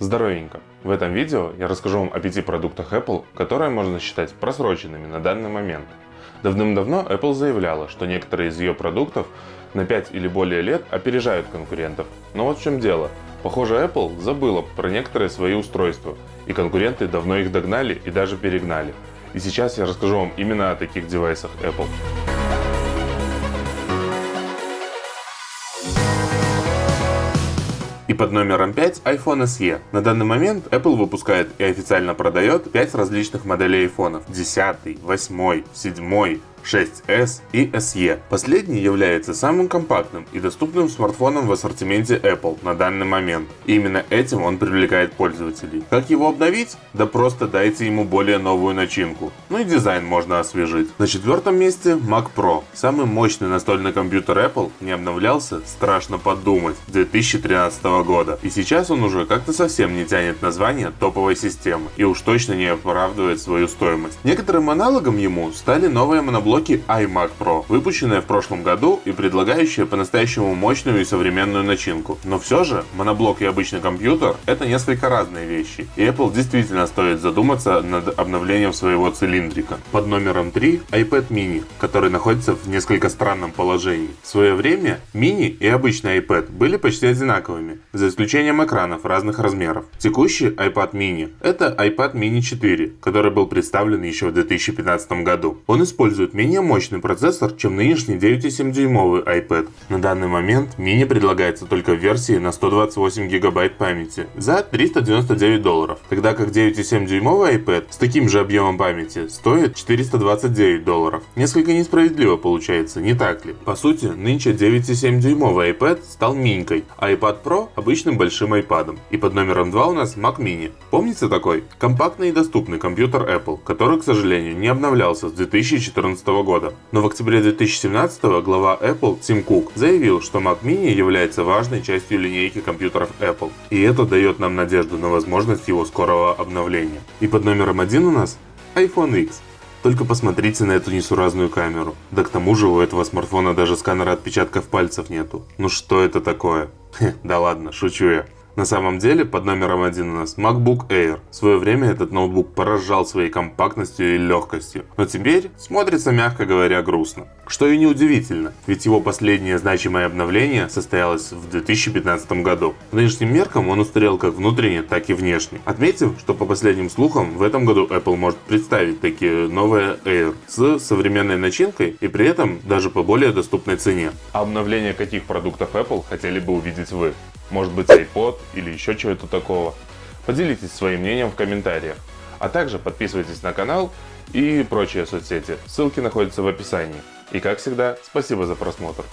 Здоровенько! В этом видео я расскажу вам о пяти продуктах Apple, которые можно считать просроченными на данный момент. Давным-давно Apple заявляла, что некоторые из ее продуктов на 5 или более лет опережают конкурентов. Но вот в чем дело. Похоже, Apple забыла про некоторые свои устройства, и конкуренты давно их догнали и даже перегнали. И сейчас я расскажу вам именно о таких девайсах Apple. И под номером 5 iPhone SE. На данный момент Apple выпускает и официально продает 5 различных моделей iPhone. 10, 8, 7, 6s и SE. Последний является самым компактным и доступным смартфоном в ассортименте Apple на данный момент. И именно этим он привлекает пользователей. Как его обновить? Да просто дайте ему более новую начинку. Ну и дизайн можно освежить. На четвертом месте Mac Pro. Самый мощный настольный компьютер Apple не обновлялся, страшно подумать, 2013 года. И сейчас он уже как-то совсем не тянет название топовой системы и уж точно не оправдывает свою стоимость. Некоторым аналогом ему стали новые моноблоки блоки iMac Pro, выпущенная в прошлом году и предлагающая по-настоящему мощную и современную начинку. Но все же, моноблок и обычный компьютер это несколько разные вещи, и Apple действительно стоит задуматься над обновлением своего цилиндрика. Под номером 3 iPad mini, который находится в несколько странном положении. В свое время mini и обычный iPad были почти одинаковыми, за исключением экранов разных размеров. Текущий iPad mini это iPad mini 4, который был представлен еще в 2015 году. Он использует менее мощный процессор, чем нынешний 9,7 дюймовый iPad. На данный момент мини предлагается только в версии на 128 гигабайт памяти за 399 долларов, тогда как 9,7 дюймовый iPad с таким же объемом памяти стоит 429 долларов. Несколько несправедливо получается, не так ли? По сути, нынче 9,7 дюймовый iPad стал минькой, а iPad Pro обычным большим iPad. И под номером 2 у нас Mac Mini. Помните такой? Компактный и доступный компьютер Apple, который, к сожалению, не обновлялся с 2014 года. Но в октябре 2017 глава Apple Тим Кук заявил, что Mac Mini является важной частью линейки компьютеров Apple. И это дает нам надежду на возможность его скорого обновления. И под номером один у нас iPhone X. Только посмотрите на эту несуразную камеру. Да к тому же у этого смартфона даже сканера отпечатков пальцев нету. Ну что это такое? Хе, да ладно, шучу я. На самом деле под номером один у нас MacBook Air. В свое время этот ноутбук поражал своей компактностью и легкостью, но теперь смотрится, мягко говоря, грустно. Что и неудивительно, ведь его последнее значимое обновление состоялось в 2015 году. По нынешним меркам он устарел как внутренне, так и внешне. Отметив, что по последним слухам в этом году Apple может представить такие новые Air с современной начинкой и при этом даже по более доступной цене. А обновление каких продуктов Apple хотели бы увидеть вы? Может быть iPod или еще чего-то такого. Поделитесь своим мнением в комментариях. А также подписывайтесь на канал и прочие соцсети. Ссылки находятся в описании. И как всегда, спасибо за просмотр.